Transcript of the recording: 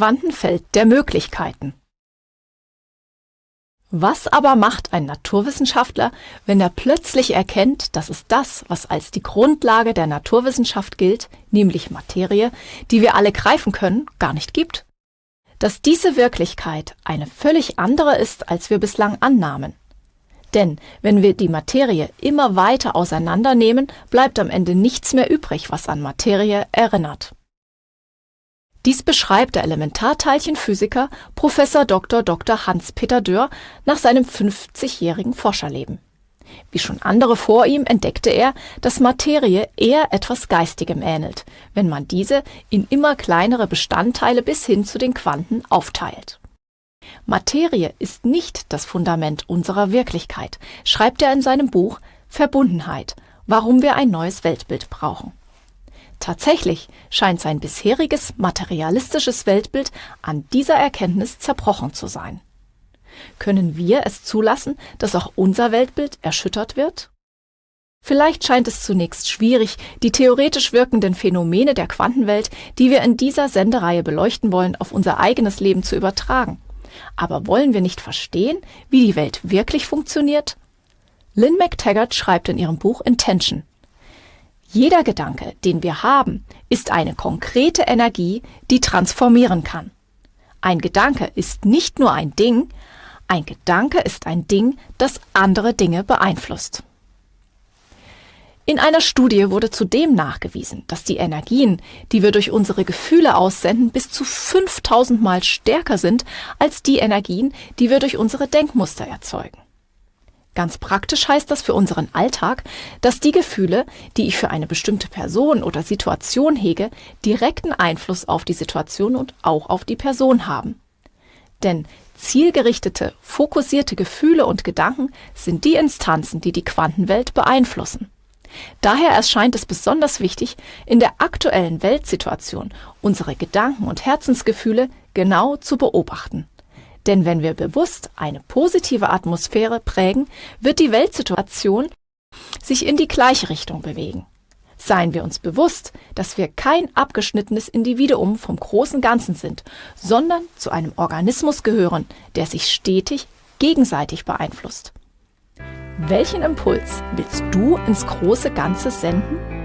Quantenfeld der Möglichkeiten. Was aber macht ein Naturwissenschaftler, wenn er plötzlich erkennt, dass es das, was als die Grundlage der Naturwissenschaft gilt, nämlich Materie, die wir alle greifen können, gar nicht gibt? Dass diese Wirklichkeit eine völlig andere ist, als wir bislang annahmen. Denn wenn wir die Materie immer weiter auseinandernehmen, bleibt am Ende nichts mehr übrig, was an Materie erinnert. Dies beschreibt der Elementarteilchenphysiker Prof. Dr. Dr. Hans-Peter Dörr nach seinem 50-jährigen Forscherleben. Wie schon andere vor ihm entdeckte er, dass Materie eher etwas Geistigem ähnelt, wenn man diese in immer kleinere Bestandteile bis hin zu den Quanten aufteilt. Materie ist nicht das Fundament unserer Wirklichkeit, schreibt er in seinem Buch Verbundenheit, warum wir ein neues Weltbild brauchen. Tatsächlich scheint sein bisheriges materialistisches Weltbild an dieser Erkenntnis zerbrochen zu sein. Können wir es zulassen, dass auch unser Weltbild erschüttert wird? Vielleicht scheint es zunächst schwierig, die theoretisch wirkenden Phänomene der Quantenwelt, die wir in dieser Sendereihe beleuchten wollen, auf unser eigenes Leben zu übertragen. Aber wollen wir nicht verstehen, wie die Welt wirklich funktioniert? Lynn McTaggart schreibt in ihrem Buch Intention, jeder Gedanke, den wir haben, ist eine konkrete Energie, die transformieren kann. Ein Gedanke ist nicht nur ein Ding, ein Gedanke ist ein Ding, das andere Dinge beeinflusst. In einer Studie wurde zudem nachgewiesen, dass die Energien, die wir durch unsere Gefühle aussenden, bis zu 5000 Mal stärker sind als die Energien, die wir durch unsere Denkmuster erzeugen. Ganz praktisch heißt das für unseren Alltag, dass die Gefühle, die ich für eine bestimmte Person oder Situation hege, direkten Einfluss auf die Situation und auch auf die Person haben. Denn zielgerichtete, fokussierte Gefühle und Gedanken sind die Instanzen, die die Quantenwelt beeinflussen. Daher erscheint es besonders wichtig, in der aktuellen Weltsituation unsere Gedanken und Herzensgefühle genau zu beobachten denn wenn wir bewusst eine positive Atmosphäre prägen, wird die Weltsituation sich in die gleiche Richtung bewegen. Seien wir uns bewusst, dass wir kein abgeschnittenes Individuum vom großen Ganzen sind, sondern zu einem Organismus gehören, der sich stetig gegenseitig beeinflusst. Welchen Impuls willst du ins große Ganze senden?